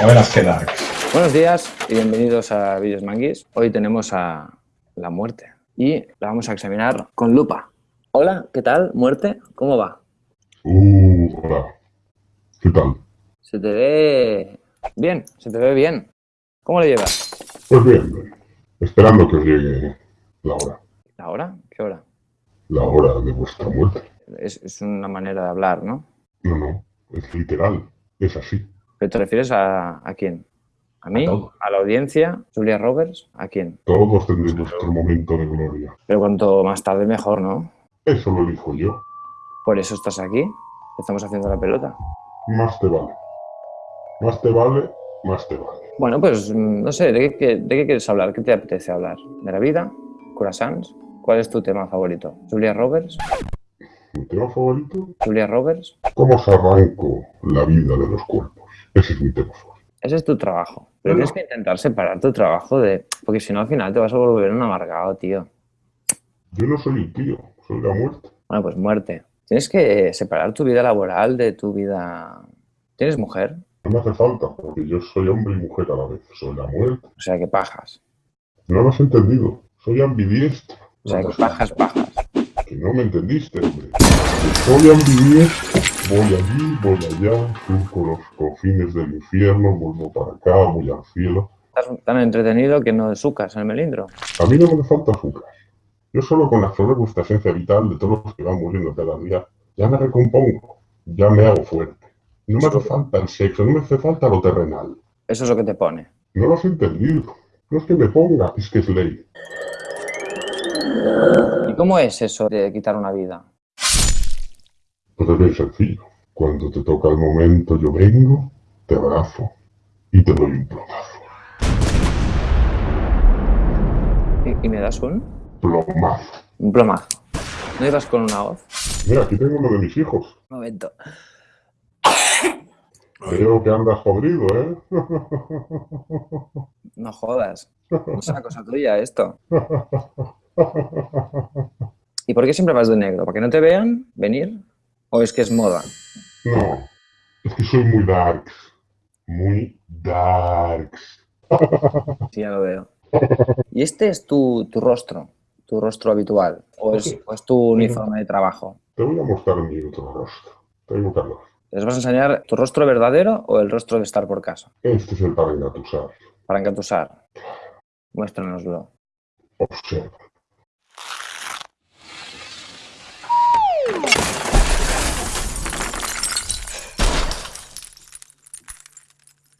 Dark. Buenos días y bienvenidos a Vídeos Manguis. Hoy tenemos a la muerte y la vamos a examinar con lupa. Hola, ¿qué tal, muerte? ¿Cómo va? Uh, hola. ¿Qué tal? Se te ve bien, se te ve bien. ¿Cómo le llevas? Pues bien, bien. Esperando que os llegue la hora. ¿La hora? ¿Qué hora? La hora de vuestra muerte. Es, es una manera de hablar, ¿no? No, no. Es literal. Es así. ¿Pero te refieres a, a quién? ¿A mí? ¿A la audiencia? ¿Julia Roberts? ¿A quién? Todos tendréis vuestro momento de gloria. Pero cuanto más tarde mejor, ¿no? Eso lo elijo yo. Por eso estás aquí. Estamos haciendo la pelota. Más te vale. Más te vale, más te vale. Bueno, pues mm, no sé, ¿de qué, de qué quieres hablar? ¿Qué te apetece hablar? ¿De la vida? ¿Curasans? ¿Cuál es tu tema favorito? ¿Julia Roberts? ¿Mi tema favorito? ¿Julia Roberts? ¿Cómo os arranco la vida de los cuerpos? Ese es mi tema. Ese es tu trabajo. Pero tienes que intentar separar tu trabajo de... Porque si no, al final te vas a volver un amargado, tío. Yo no soy el tío, soy la muerte. Bueno, pues muerte. Tienes que separar tu vida laboral de tu vida... ¿Tienes mujer? No me hace falta, porque yo soy hombre y mujer a la vez. Soy la muerte. O sea, que pajas. No lo has entendido. Soy ambidiestro. O sea, que pajas, pajas. Que no me entendiste, hombre. Que soy ambidiestro. Voy allí, voy allá, surco los confines del infierno, vuelvo para acá, voy al cielo. Estás tan entretenido que no sucas en el melindro. A mí no me hace falta azúcar. Yo solo con absorber vuestra esencia vital de todos los que van muriendo cada día, ya me recompongo, ya me hago fuerte. No me hace falta el sexo, no me hace falta lo terrenal. Eso es lo que te pone. No lo has entendido. No es que me ponga, es que es ley. ¿Y cómo es eso de quitar una vida? Pues es bien sencillo. Cuando te toca el momento, yo vengo, te abrazo y te doy un plomazo. ¿Y, y me das un? Plomazo. Un plomazo. ¿No ibas con una hoz? Mira, aquí tengo uno de mis hijos. Un momento. Veo que andas jodido, ¿eh? No jodas. No es una cosa tuya esto. ¿Y por qué siempre vas de negro? ¿Para que no te vean venir? ¿O es que es moda? No, es que soy muy darks. Muy darks. Sí, ya lo veo. ¿Y este es tu, tu rostro? ¿Tu rostro habitual? ¿O es, o es tu uniforme de trabajo? Te voy a mostrar mi otro rostro. Te voy a buscarlo. ¿Les vas a enseñar tu rostro verdadero o el rostro de estar por casa? Este es el para engatusar. Para engatusar. Muéstranoslo. Observa.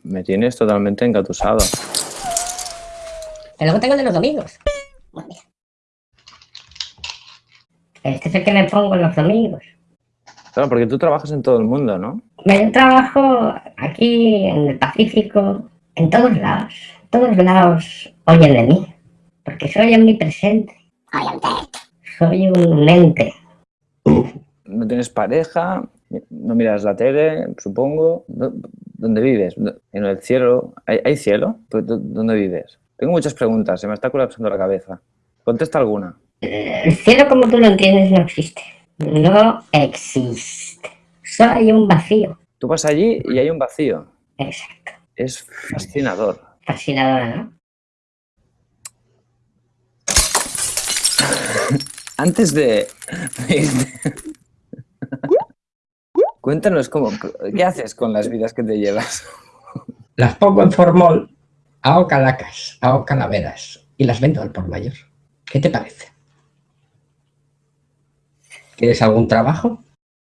Me tienes totalmente engatusado. Y luego tengo el de los domingos. Bueno, mira. Este es el que me pongo los domingos. Claro, porque tú trabajas en todo el mundo, ¿no? Yo trabajo aquí en el Pacífico, en todos lados. Todos lados oyen de mí. Porque soy omnipresente. Soy un ente. No tienes pareja, no miras la tele, supongo. ¿Dó- ¿Dónde vives? ¿En el cielo? ¿Hay, hay cielo? ¿dó- ¿Dónde vives? Tengo muchas preguntas, se me está colapsando la cabeza. Contesta alguna. El cielo como tú lo entiendes no existe. No existe. Solo hay un vacío. Tú vas allí y hay un vacío. Exacto. Es fascinador. Fascinadora, ¿no? Antes de... Cuéntanos cómo, qué haces con las vidas que te llevas. Las pongo en formol, hago calacas, hago calaveras y las vendo al por mayor. ¿Qué te parece? ¿Quieres algún trabajo?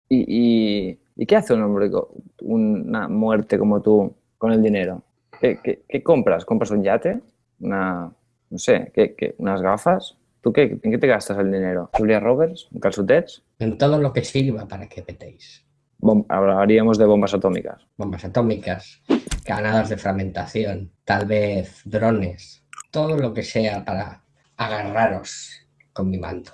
¿Y, y, y qué hace un hombre con una muerte como tú con el dinero? ¿Qué, qué- qué compras? ¿Compras un yate? Una, no sé, ¿qué, qué- unas gafas? ¿Tú qué, en qué te gastas el dinero? ¿Julia Roberts? ¿Un calzotets? En todo lo que sirva para que petéis. Bom- hablaríamos de bombas atómicas. Bombas atómicas, granadas de fragmentación, tal vez drones, todo lo que sea para agarraros con mi manto.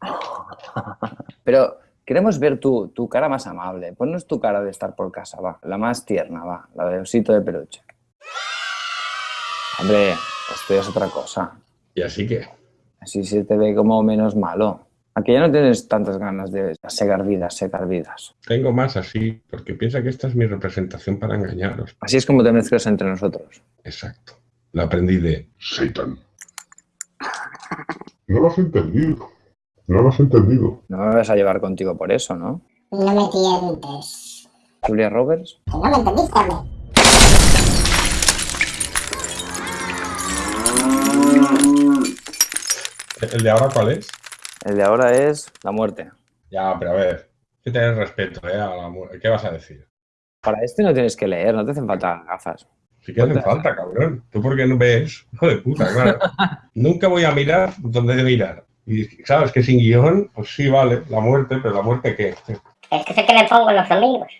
Pero queremos ver tu, tu cara más amable. Ponnos tu cara de estar por casa, va. La más tierna, va. La de osito de peluche. Hombre, esto ya es otra cosa. Y así que, Así se te ve como menos malo. Aquí ya no tienes tantas ganas de segar vidas, segar vidas. Tengo más así, porque piensa que esta es mi representación para engañaros. Así es como te mezclas entre nosotros. Exacto. Lo aprendí de Satan. No lo has entendido. No lo has entendido. No me vas a llevar contigo por eso, ¿no? No me tientes. Julia Roberts. Que no me entendiste, hombre. ¿El de ahora cuál es? El de ahora es la muerte. Ya, pero a ver. Hay que tener respeto, ¿eh? A la mu- ¿Qué vas a decir? Para este no tienes que leer, no te hacen falta gafas. Sí que hacen falta, cabrón. ¿Tú por qué no ves? Hijo de puta, claro. Nunca voy a mirar donde de mirar. Y sabes que sin guion, pues sí, vale, la muerte, pero la muerte qué? Es que sé que le pongo los domingos.